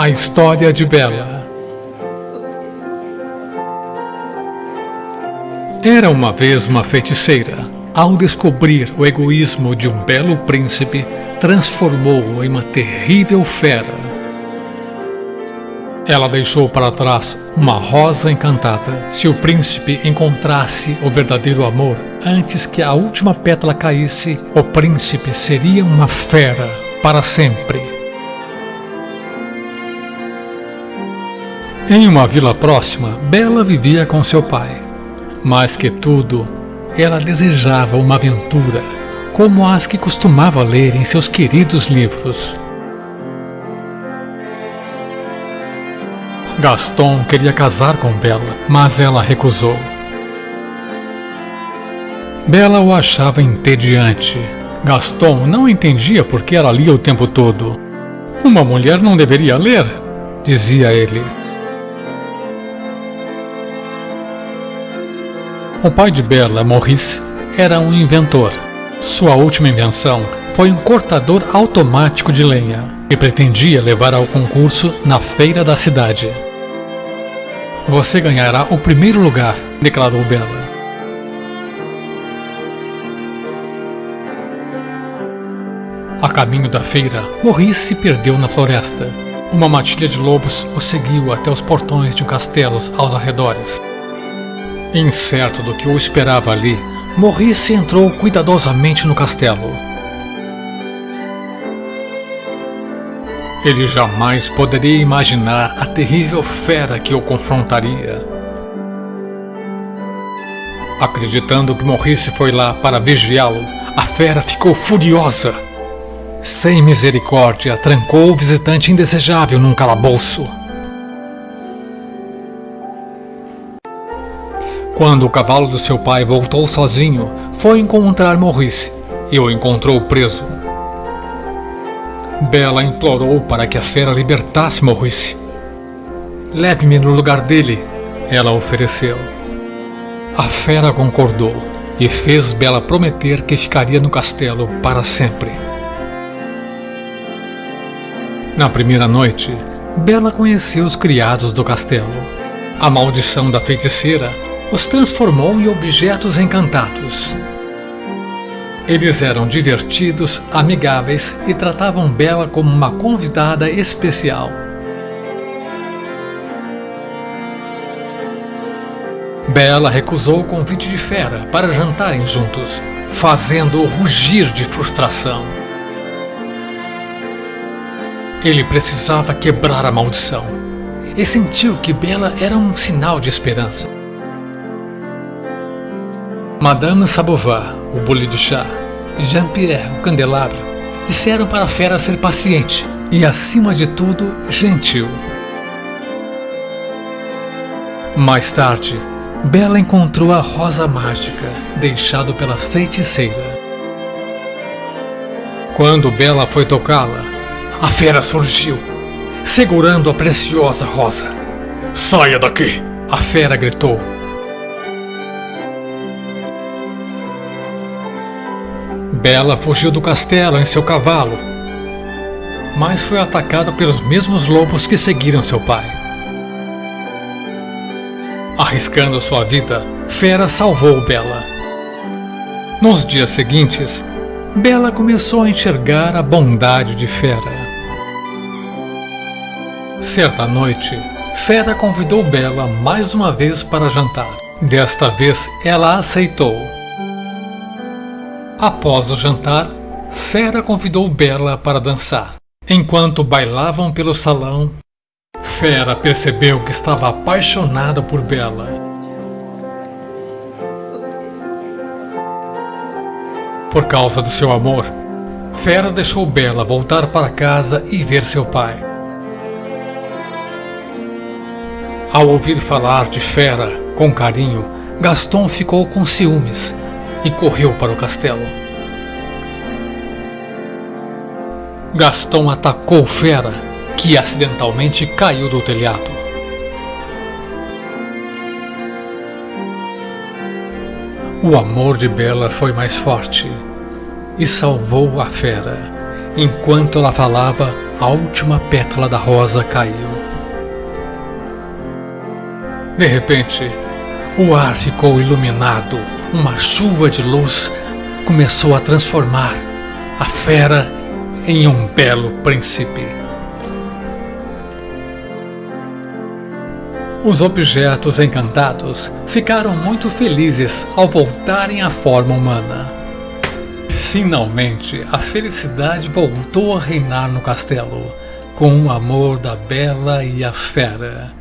A história de Bela Era uma vez uma feiticeira. Ao descobrir o egoísmo de um belo príncipe, transformou-o em uma terrível fera. Ela deixou para trás uma rosa encantada. Se o príncipe encontrasse o verdadeiro amor antes que a última pétala caísse, o príncipe seria uma fera para sempre. Em uma vila próxima, Bela vivia com seu pai. Mais que tudo, ela desejava uma aventura, como as que costumava ler em seus queridos livros. Gaston queria casar com Bela, mas ela recusou. Bela o achava entediante. Gaston não entendia por que ela lia o tempo todo. Uma mulher não deveria ler, dizia ele. O pai de Bela, Maurice, era um inventor. Sua última invenção foi um cortador automático de lenha, que pretendia levar ao concurso na feira da cidade. Você ganhará o primeiro lugar, declarou Bela. A caminho da feira, Maurice se perdeu na floresta. Uma matilha de lobos o seguiu até os portões de um castelo aos arredores. Incerto do que o esperava ali, Maurice entrou cuidadosamente no castelo. Ele jamais poderia imaginar a terrível fera que o confrontaria. Acreditando que Maurice foi lá para vigiá-lo, a fera ficou furiosa. Sem misericórdia, trancou o visitante indesejável num calabouço. Quando o cavalo do seu pai voltou sozinho, foi encontrar Maurice e o encontrou preso. Bela implorou para que a fera libertasse Maurice. Leve-me no lugar dele, ela ofereceu. A fera concordou e fez Bela prometer que ficaria no castelo para sempre. Na primeira noite, Bela conheceu os criados do castelo. A maldição da feiticeira os transformou em objetos encantados. Eles eram divertidos, amigáveis e tratavam Bela como uma convidada especial. Bela recusou o convite de Fera para jantarem juntos, fazendo-o rugir de frustração. Ele precisava quebrar a maldição e sentiu que Bela era um sinal de esperança. Madame Sabovar, o bule de chá, e Jean-Pierre, o candelabro, disseram para a fera ser paciente e, acima de tudo, gentil. Mais tarde, Bela encontrou a rosa mágica deixado pela feiticeira. Quando Bela foi tocá-la, a fera surgiu, segurando a preciosa rosa. Saia daqui! A fera gritou Bela fugiu do castelo em seu cavalo, mas foi atacada pelos mesmos lobos que seguiram seu pai. Arriscando sua vida, Fera salvou Bela. Nos dias seguintes, Bela começou a enxergar a bondade de Fera. Certa noite, Fera convidou Bela mais uma vez para jantar. Desta vez, ela aceitou. Após o jantar, Fera convidou Bela para dançar. Enquanto bailavam pelo salão, Fera percebeu que estava apaixonada por Bela. Por causa do seu amor, Fera deixou Bela voltar para casa e ver seu pai. Ao ouvir falar de Fera com carinho, Gaston ficou com ciúmes e correu para o castelo. Gastão atacou Fera, que acidentalmente caiu do telhado. O amor de Bela foi mais forte e salvou a fera. Enquanto ela falava, a última pétala da rosa caiu. De repente, o ar ficou iluminado, uma chuva de luz começou a transformar a fera em um belo príncipe. Os objetos encantados ficaram muito felizes ao voltarem à forma humana. Finalmente, a felicidade voltou a reinar no castelo, com o amor da Bela e a Fera.